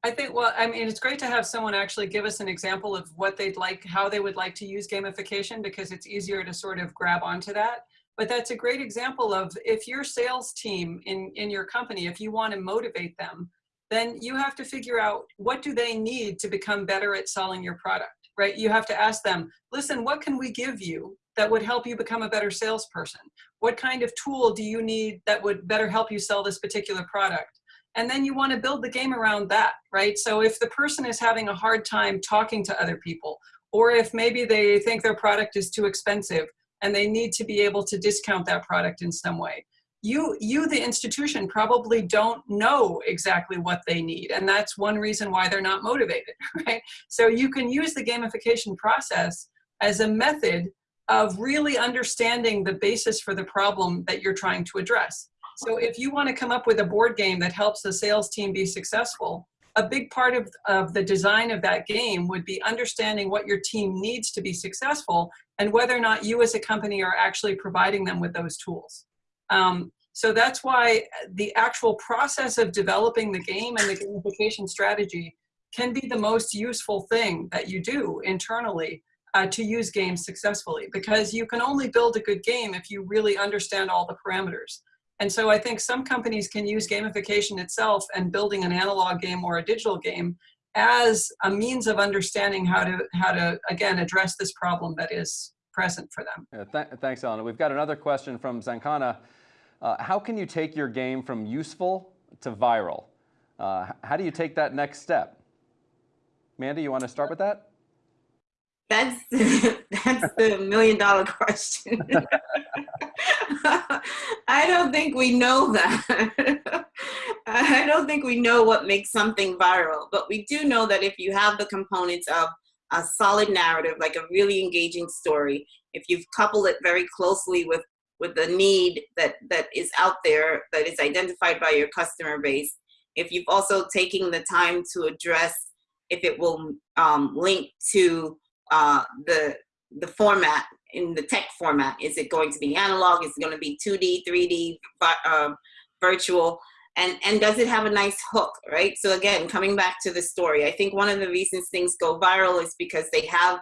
I think, well, I mean, it's great to have someone actually give us an example of what they'd like, how they would like to use gamification because it's easier to sort of grab onto that. But that's a great example of if your sales team in, in your company, if you want to motivate them, then you have to figure out what do they need to become better at selling your product, right? You have to ask them, listen, what can we give you that would help you become a better salesperson? What kind of tool do you need that would better help you sell this particular product? and then you want to build the game around that, right? So if the person is having a hard time talking to other people, or if maybe they think their product is too expensive and they need to be able to discount that product in some way, you, you the institution, probably don't know exactly what they need. And that's one reason why they're not motivated, [LAUGHS] right? So you can use the gamification process as a method of really understanding the basis for the problem that you're trying to address. So if you want to come up with a board game that helps the sales team be successful, a big part of, of the design of that game would be understanding what your team needs to be successful and whether or not you as a company are actually providing them with those tools. Um, so that's why the actual process of developing the game and the gamification strategy can be the most useful thing that you do internally uh, to use games successfully because you can only build a good game if you really understand all the parameters. And so I think some companies can use gamification itself and building an analog game or a digital game as a means of understanding how to, how to again, address this problem that is present for them. Yeah, th thanks, Elena. We've got another question from Zankana. Uh, how can you take your game from useful to viral? Uh, how do you take that next step? Mandy, you want to start with that? That's [LAUGHS] that's the million dollar question. [LAUGHS] I don't think we know that. [LAUGHS] I don't think we know what makes something viral, but we do know that if you have the components of a solid narrative, like a really engaging story, if you've coupled it very closely with with the need that that is out there that is identified by your customer base, if you've also taken the time to address if it will um, link to uh, the the format in the tech format. Is it going to be analog? Is it going to be 2D, 3D, uh, virtual? And, and does it have a nice hook, right? So again, coming back to the story, I think one of the reasons things go viral is because they have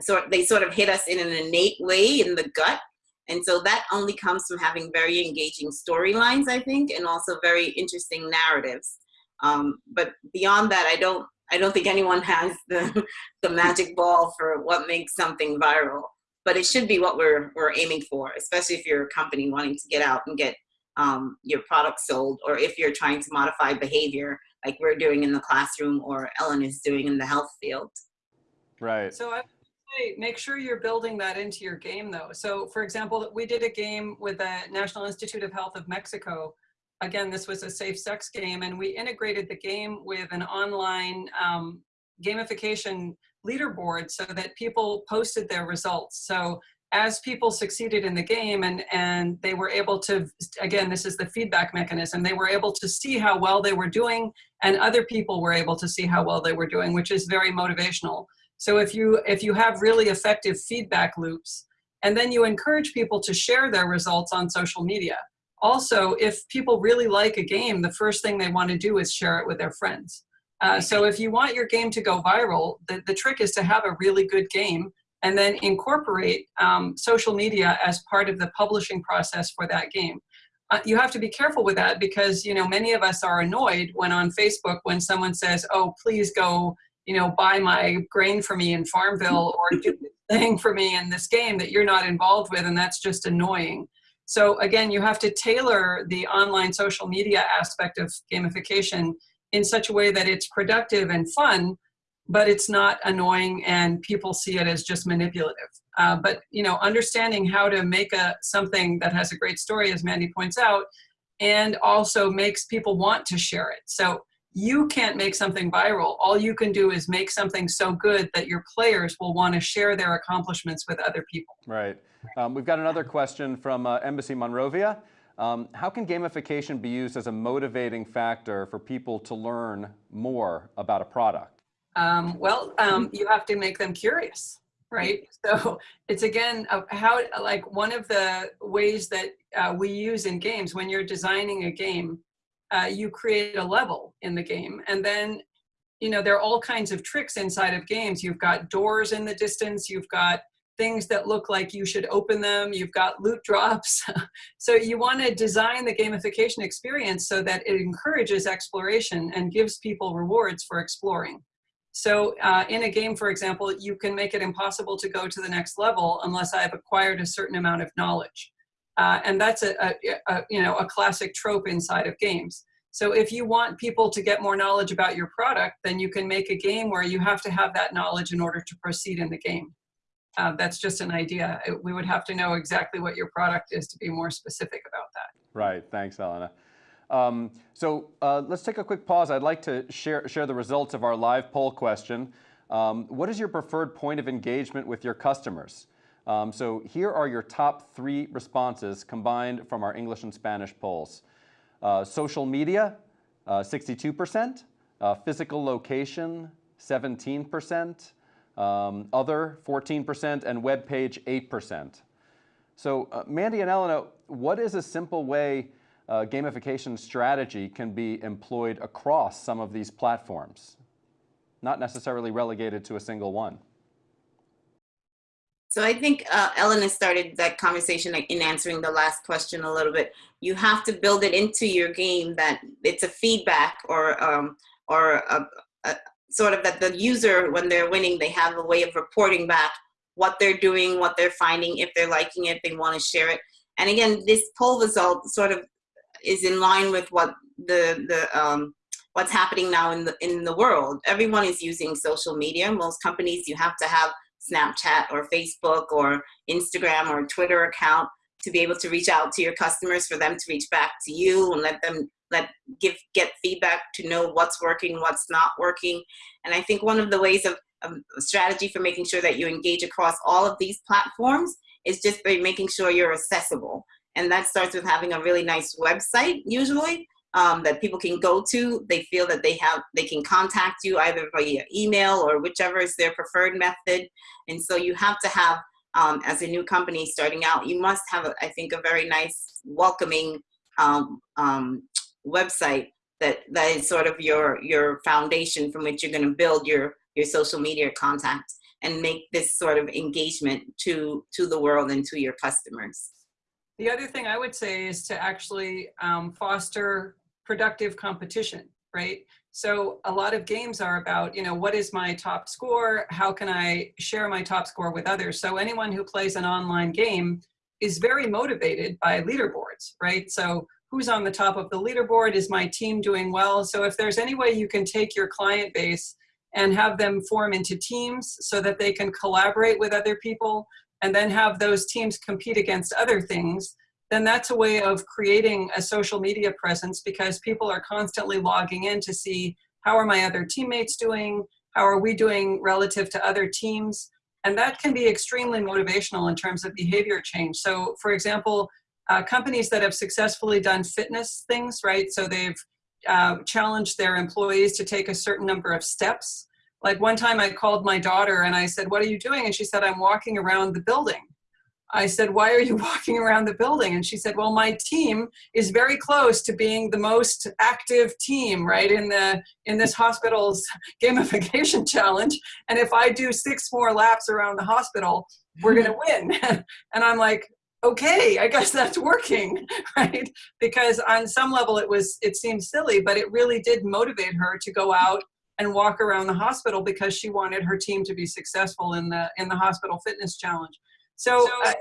sort they sort of hit us in an innate way in the gut. And so that only comes from having very engaging storylines, I think, and also very interesting narratives. Um, but beyond that, I don't I don't think anyone has the, [LAUGHS] the magic ball for what makes something viral, but it should be what we're, we're aiming for, especially if you're a company wanting to get out and get um, your product sold, or if you're trying to modify behavior like we're doing in the classroom or Ellen is doing in the health field. Right. So I would say make sure you're building that into your game though. So for example, we did a game with the National Institute of Health of Mexico again, this was a safe sex game, and we integrated the game with an online um, gamification leaderboard so that people posted their results. So as people succeeded in the game and, and they were able to, again, this is the feedback mechanism, they were able to see how well they were doing and other people were able to see how well they were doing, which is very motivational. So if you, if you have really effective feedback loops, and then you encourage people to share their results on social media also, if people really like a game, the first thing they want to do is share it with their friends. Uh, so if you want your game to go viral, the, the trick is to have a really good game and then incorporate um, social media as part of the publishing process for that game. Uh, you have to be careful with that because you know many of us are annoyed when on Facebook when someone says, "Oh, please go, you know, buy my grain for me in Farmville or do this [LAUGHS] thing for me in this game that you're not involved with," and that's just annoying. So again, you have to tailor the online social media aspect of gamification in such a way that it's productive and fun, but it's not annoying and people see it as just manipulative. Uh, but you know, understanding how to make a something that has a great story, as Mandy points out, and also makes people want to share it. So you can't make something viral. All you can do is make something so good that your players will want to share their accomplishments with other people. Right. Um, we've got another question from uh, Embassy Monrovia. Um, how can gamification be used as a motivating factor for people to learn more about a product? Um, well, um, you have to make them curious, right? So it's again, uh, how like one of the ways that uh, we use in games when you're designing a game, uh, you create a level in the game and then you know there are all kinds of tricks inside of games you've got doors in the distance you've got things that look like you should open them you've got loot drops [LAUGHS] so you want to design the gamification experience so that it encourages exploration and gives people rewards for exploring so uh, in a game for example you can make it impossible to go to the next level unless i've acquired a certain amount of knowledge uh, and that's a, a, a, you know, a classic trope inside of games. So if you want people to get more knowledge about your product, then you can make a game where you have to have that knowledge in order to proceed in the game. Uh, that's just an idea. We would have to know exactly what your product is to be more specific about that. Right, thanks, Elena. Um, so uh, let's take a quick pause. I'd like to share, share the results of our live poll question. Um, what is your preferred point of engagement with your customers? Um, so here are your top three responses combined from our English and Spanish polls. Uh, social media, 62%, uh, uh, physical location, 17%, um, other, 14%, and web page, 8%. So uh, Mandy and Elena, what is a simple way uh, gamification strategy can be employed across some of these platforms? Not necessarily relegated to a single one. So I think uh, Elena started that conversation in answering the last question a little bit. You have to build it into your game that it's a feedback or um, or a, a, sort of that the user, when they're winning, they have a way of reporting back what they're doing, what they're finding, if they're liking it, they want to share it. And again, this poll result sort of is in line with what the the um, what's happening now in the in the world. Everyone is using social media. Most companies, you have to have Snapchat or Facebook or Instagram or Twitter account to be able to reach out to your customers for them to reach back to you and let them let give get feedback to know what's working what's not working and i think one of the ways of, of strategy for making sure that you engage across all of these platforms is just by making sure you're accessible and that starts with having a really nice website usually um, that people can go to. They feel that they have they can contact you either via email or whichever is their preferred method. And so you have to have, um, as a new company starting out, you must have, a, I think, a very nice, welcoming um, um website that that is sort of your your foundation from which you're going to build your your social media contacts and make this sort of engagement to to the world and to your customers. The other thing I would say is to actually um, foster productive competition, right? So a lot of games are about, you know, what is my top score? How can I share my top score with others? So anyone who plays an online game is very motivated by leaderboards, right? So who's on the top of the leaderboard? Is my team doing well? So if there's any way you can take your client base and have them form into teams so that they can collaborate with other people and then have those teams compete against other things, then that's a way of creating a social media presence because people are constantly logging in to see how are my other teammates doing, how are we doing relative to other teams, and that can be extremely motivational in terms of behavior change. So for example, uh, companies that have successfully done fitness things, right? So they've uh, challenged their employees to take a certain number of steps. Like one time I called my daughter and I said, what are you doing? And she said, I'm walking around the building. I said, why are you [LAUGHS] walking around the building? And she said, well, my team is very close to being the most active team, right, in, the, in this hospital's [LAUGHS] gamification challenge. And if I do six more laps around the hospital, we're gonna [LAUGHS] win. and I'm like, okay, I guess that's working, right? Because on some level it was, it seemed silly, but it really did motivate her to go out and walk around the hospital because she wanted her team to be successful in the, in the hospital fitness challenge. So, uh,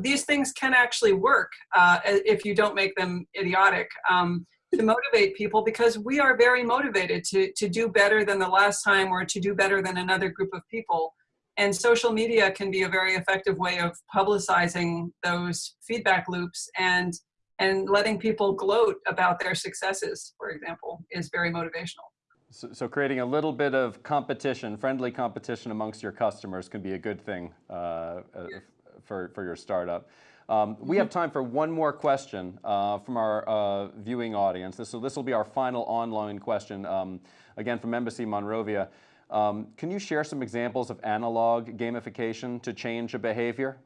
these things can actually work uh, if you don't make them idiotic. Um, to motivate people because we are very motivated to, to do better than the last time or to do better than another group of people. And social media can be a very effective way of publicizing those feedback loops and, and letting people gloat about their successes, for example, is very motivational. So, so creating a little bit of competition, friendly competition amongst your customers can be a good thing uh, uh, for, for your startup. Um, we have time for one more question uh, from our uh, viewing audience. This, so this will be our final online question, um, again from Embassy Monrovia. Um, can you share some examples of analog gamification to change a behavior?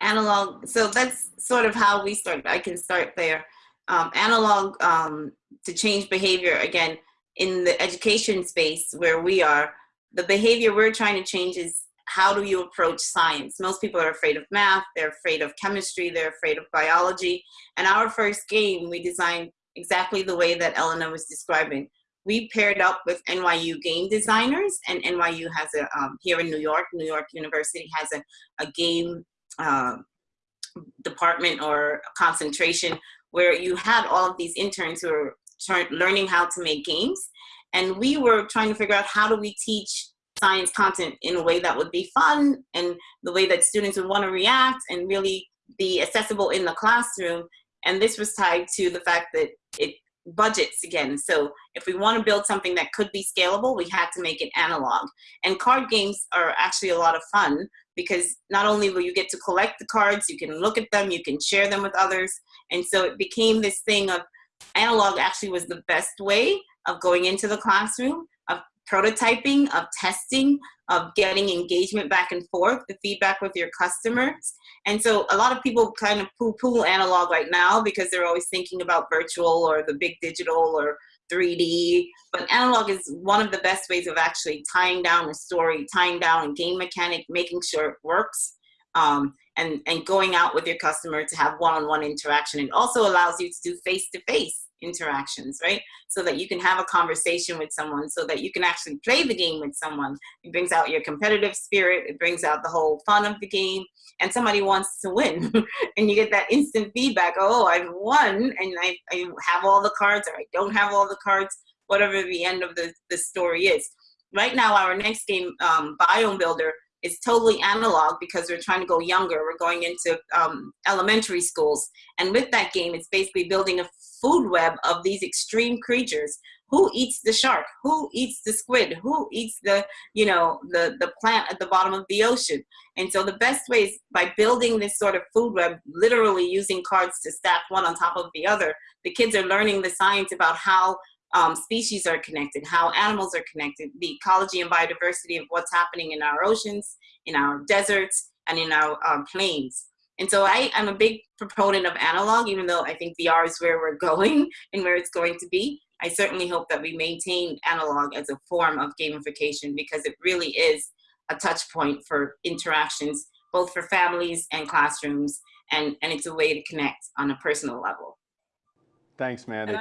Analog, so that's sort of how we start. I can start there. Um, analog um, to change behavior, again, in the education space where we are, the behavior we're trying to change is how do you approach science? Most people are afraid of math, they're afraid of chemistry, they're afraid of biology. And our first game, we designed exactly the way that Elena was describing. We paired up with NYU game designers, and NYU has a, um, here in New York, New York University has a, a game uh, department or concentration where you had all of these interns who were learning how to make games. And we were trying to figure out how do we teach science content in a way that would be fun and the way that students would want to react and really be accessible in the classroom. And this was tied to the fact that it budgets again. So if we want to build something that could be scalable, we had to make it analog. And card games are actually a lot of fun because not only will you get to collect the cards, you can look at them, you can share them with others. And so it became this thing of analog actually was the best way of going into the classroom of prototyping, of testing, of getting engagement back and forth, the feedback with your customers. And so a lot of people kind of poo-poo analog right now because they're always thinking about virtual or the big digital or 3D, but analog is one of the best ways of actually tying down a story, tying down a game mechanic, making sure it works, um, and, and going out with your customer to have one-on-one -on -one interaction. It also allows you to do face-to-face. Interactions, right? So that you can have a conversation with someone, so that you can actually play the game with someone. It brings out your competitive spirit, it brings out the whole fun of the game, and somebody wants to win. [LAUGHS] and you get that instant feedback, oh, I've won, and I, I have all the cards, or I don't have all the cards, whatever the end of the, the story is. Right now, our next game, um, Biome Builder, is totally analog because we're trying to go younger. We're going into um, elementary schools. And with that game, it's basically building a food web of these extreme creatures. Who eats the shark? Who eats the squid? Who eats the, you know, the, the plant at the bottom of the ocean? And so the best way is by building this sort of food web, literally using cards to stack one on top of the other, the kids are learning the science about how um, species are connected, how animals are connected, the ecology and biodiversity of what's happening in our oceans, in our deserts, and in our um, plains. And so I, am a big proponent of analog, even though I think VR is where we're [LAUGHS] going and where it's going to be. I certainly hope that we maintain analog as a form of gamification because it really is a touch point for interactions, both for families and classrooms, and, and it's a way to connect on a personal level. Thanks, Mandy.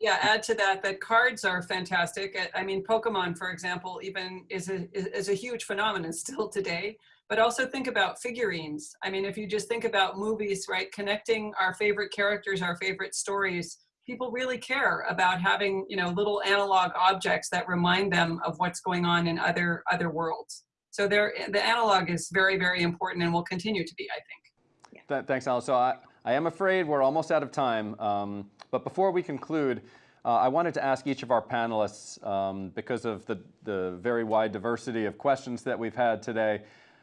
Yeah, add to that that cards are fantastic. I mean, Pokemon, for example, even is a, is a huge phenomenon [LAUGHS] still today but also think about figurines. I mean, if you just think about movies, right, connecting our favorite characters, our favorite stories, people really care about having, you know, little analog objects that remind them of what's going on in other other worlds. So there, the analog is very, very important and will continue to be, I think. Yeah. Thanks, Alan. So I, I am afraid we're almost out of time. Um, but before we conclude, uh, I wanted to ask each of our panelists, um, because of the, the very wide diversity of questions that we've had today,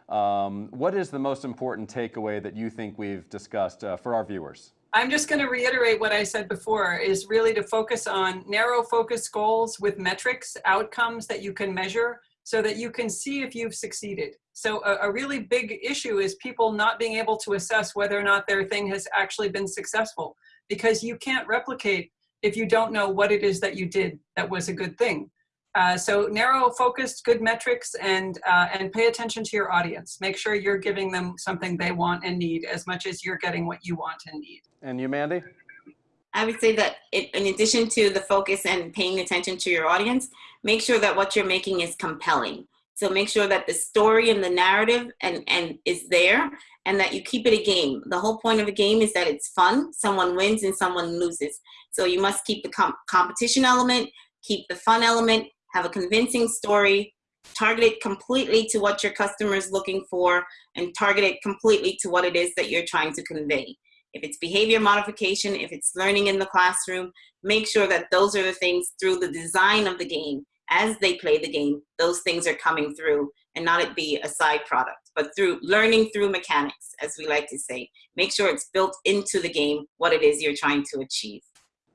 um, what is the most important takeaway that you think we've discussed uh, for our viewers? I'm just going to reiterate what I said before is really to focus on narrow focus goals with metrics, outcomes that you can measure so that you can see if you've succeeded. So a, a, really big issue is people not being able to assess whether or not their thing has actually been successful because you can't replicate if you don't know what it is that you did that was a good thing. Uh, so narrow focused, good metrics, and, uh, and pay attention to your audience. Make sure you're giving them something they want and need as much as you're getting what you want and need. And you, Mandy? I would say that it, in addition to the focus and paying attention to your audience, make sure that what you're making is compelling. So make sure that the story and the narrative and, and is there and that you keep it a game. The whole point of a game is that it's fun. Someone wins and someone loses. So you must keep the com competition element, keep the fun element, have a convincing story, target it completely to what your customer is looking for, and target it completely to what it is that you're trying to convey. If it's behavior modification, if it's learning in the classroom, make sure that those are the things through the design of the game as they play the game, those things are coming through and not it be a side product, but through learning through mechanics, as we like to say. Make sure it's built into the game what it is you're trying to achieve.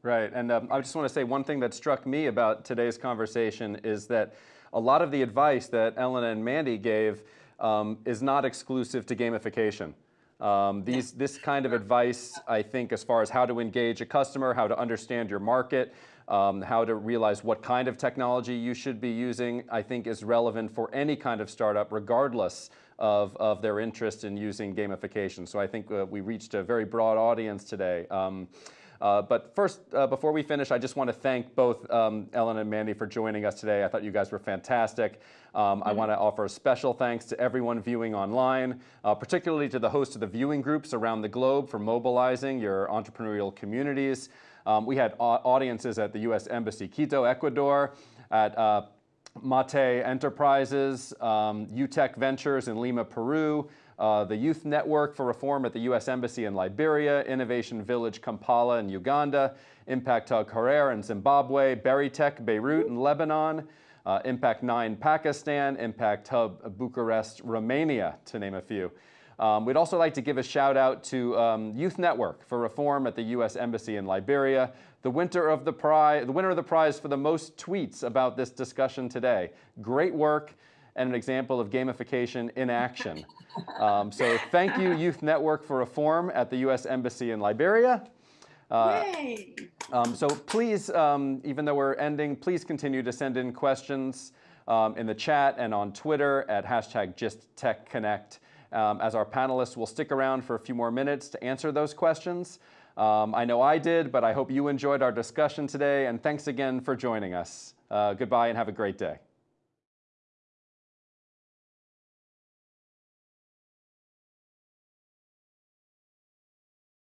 Right, and um, I just want to say one thing that struck me about today's conversation is that a lot of the advice that Ellen and Mandy gave um, is not exclusive to gamification. Um, these, this kind of advice, I think, as far as how to engage a customer, how to understand your market, um, how to realize what kind of technology you should be using, I think is relevant for any kind of startup, regardless of, of their interest in using gamification. So I think uh, we reached a very broad audience today. Um, uh, but first, uh, before we finish, I just want to thank both um, Ellen and Mandy for joining us today. I thought you guys were fantastic. Um, mm -hmm. I want to offer a special thanks to everyone viewing online, uh, particularly to the hosts of the viewing groups around the globe for mobilizing your entrepreneurial communities. Um, we had audiences at the U.S. Embassy Quito, Ecuador, at uh, Mate Enterprises, um, UTEC Ventures in Lima, Peru, uh, the Youth Network for Reform at the U.S. Embassy in Liberia, Innovation Village Kampala in Uganda, Impact Hub Harare in Zimbabwe, Tech Beirut in Lebanon, uh, Impact 9 Pakistan, Impact Hub Bucharest, Romania, to name a few. Um, we'd also like to give a shout out to um, Youth Network for Reform at the U.S. Embassy in Liberia, the of the the winner of the prize for the most tweets about this discussion today. Great work and an example of gamification in action. Um, so thank you, Youth Network for Reform at the U.S. Embassy in Liberia. Uh, um, so please, um, even though we're ending, please continue to send in questions um, in the chat and on Twitter at hashtag GistTechConnect. Um, as our panelists will stick around for a few more minutes to answer those questions. Um, I know I did, but I hope you enjoyed our discussion today, and thanks again for joining us. Uh, goodbye and have a great day.